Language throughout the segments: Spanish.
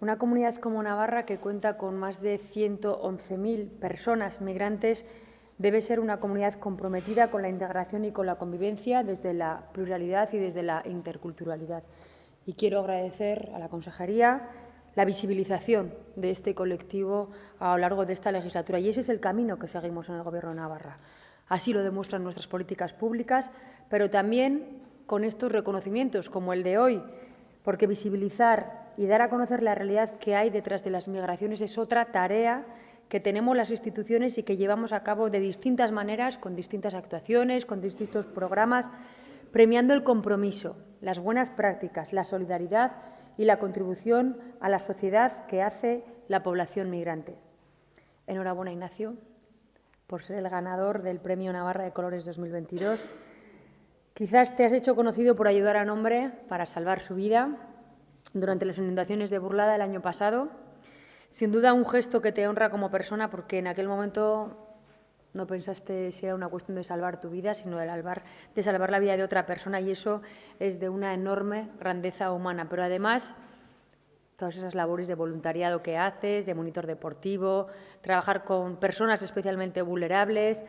Una comunidad como Navarra, que cuenta con más de 111.000 personas migrantes, debe ser una comunidad comprometida con la integración y con la convivencia desde la pluralidad y desde la interculturalidad. Y quiero agradecer a la Consejería la visibilización de este colectivo a lo largo de esta legislatura. Y ese es el camino que seguimos en el Gobierno de Navarra. Así lo demuestran nuestras políticas públicas, pero también con estos reconocimientos, como el de hoy, porque visibilizar y dar a conocer la realidad que hay detrás de las migraciones es otra tarea que tenemos las instituciones y que llevamos a cabo de distintas maneras, con distintas actuaciones, con distintos programas, premiando el compromiso, las buenas prácticas, la solidaridad y la contribución a la sociedad que hace la población migrante. Enhorabuena, Ignacio, por ser el ganador del Premio Navarra de Colores 2022 Quizás te has hecho conocido por ayudar a un hombre para salvar su vida durante las inundaciones de Burlada el año pasado. Sin duda un gesto que te honra como persona porque en aquel momento no pensaste si era una cuestión de salvar tu vida, sino de salvar, de salvar la vida de otra persona y eso es de una enorme grandeza humana. Pero además, todas esas labores de voluntariado que haces, de monitor deportivo, trabajar con personas especialmente vulnerables,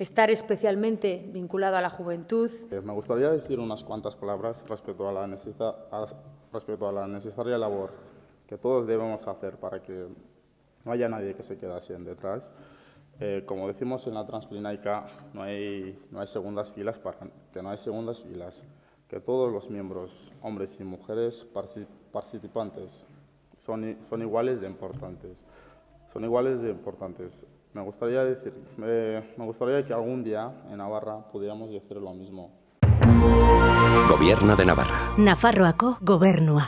estar especialmente vinculado a la juventud. Eh, me gustaría decir unas cuantas palabras respecto a la, respecto a la necesaria labor que todos debemos hacer para que no haya nadie que se quede así en detrás. Eh, como decimos en la Transplinaica, no hay, no hay segundas filas, para, que no hay segundas filas, que todos los miembros, hombres y mujeres participantes, son, son iguales de importantes. Son iguales de importantes. Me gustaría decir, me gustaría que algún día en Navarra pudiéramos decir lo mismo. Gobierno de Navarra. Nafarroako gobernua.